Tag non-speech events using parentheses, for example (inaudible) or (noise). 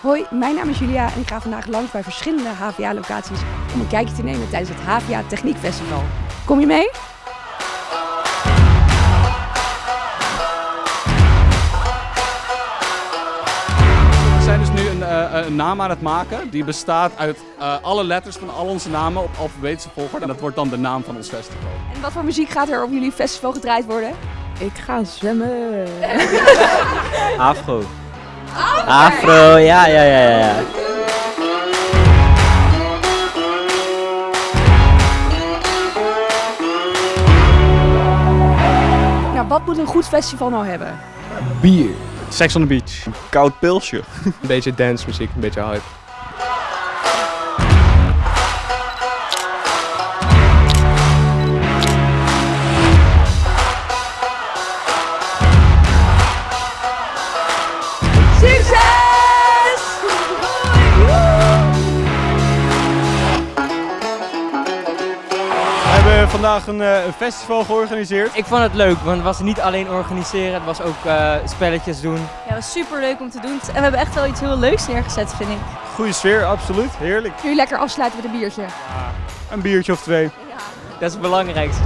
Hoi, mijn naam is Julia en ik ga vandaag langs bij verschillende HVA-locaties om een kijkje te nemen tijdens het HVA Techniek Festival. Kom je mee? We zijn dus nu een, eh, een naam aan het maken die bestaat uit eh, alle letters van al onze namen op alfabetische volgorde. En dat wordt dan de naam van ons festival. En wat voor muziek gaat er op jullie festival gedraaid worden? Ik ga zwemmen. (laughs) Afro. Afro, ja, ja, ja, ja. Nou, wat moet een goed festival nou hebben? Bier. Sex on the Beach. Koud pilsje. Een beetje dance muziek, een beetje hype. We hebben vandaag een, eh, een festival georganiseerd. Ik vond het leuk, want het was niet alleen organiseren, het was ook eh, spelletjes doen. Ja, het was super leuk om te doen. En we hebben echt wel iets heel leuks neergezet, vind ik. Goede sfeer, absoluut. Heerlijk. Jullie lekker afsluiten met een biertje. Een biertje of twee. Dat is het belangrijkste.